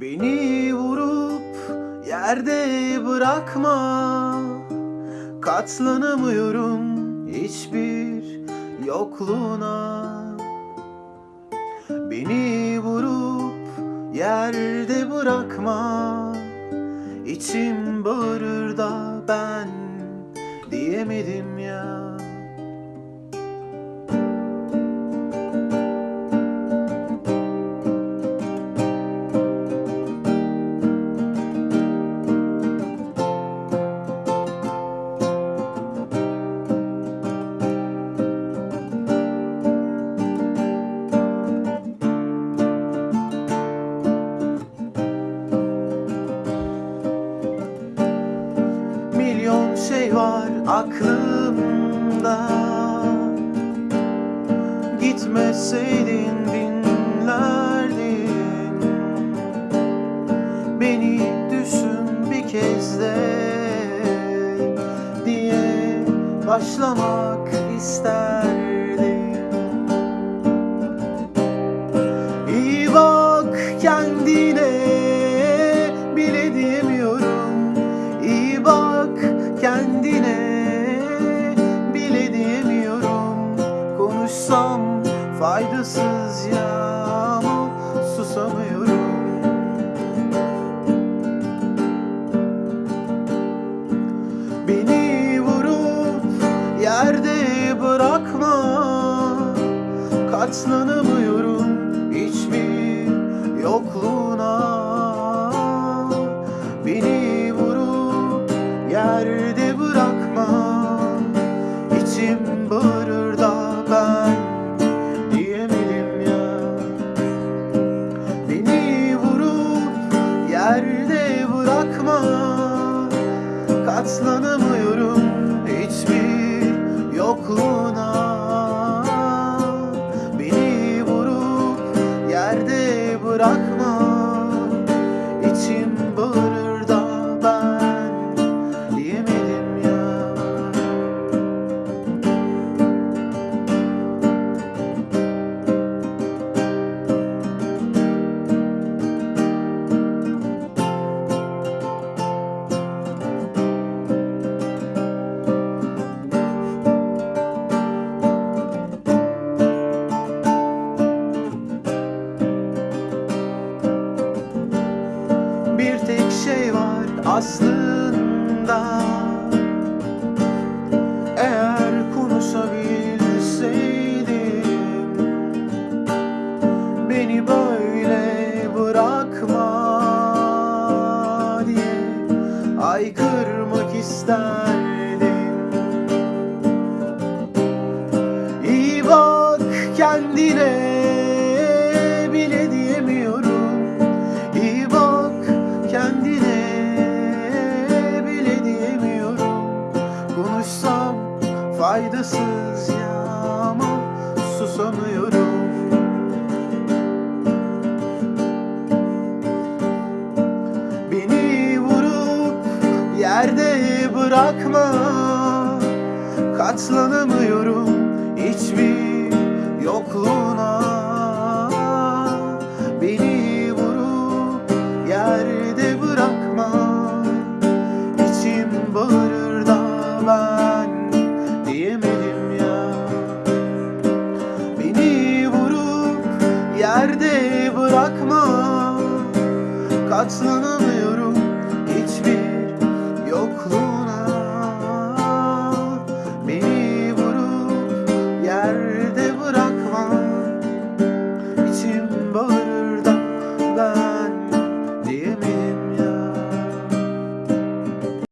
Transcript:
Beni vurup yerde bırakma. Katlanamıyorum hiçbir yokluğuna. Beni vurup yerde bırakma. İçim bağırır da ben diyemedim ya şey var aklımda. Gitmeseydin dinlerdin Beni düşün bir kez de Diye başlamak isterdim yerde bırakma. Katlanamıyorum hiçbir yokluğuna. Beni vurup yerde bırakma. İçim bağırır da ben diyemedim ya. Beni vurup yerde bırakma. Katlanamıyorum aslında. Eğer konuşabilseydim Beni böyle bırakma diye Aykırmak isterdim faydasız ya ama susamıyorum. Beni vurup yerde bırakma Katlanamıyorum bırakma. Katlanamıyorum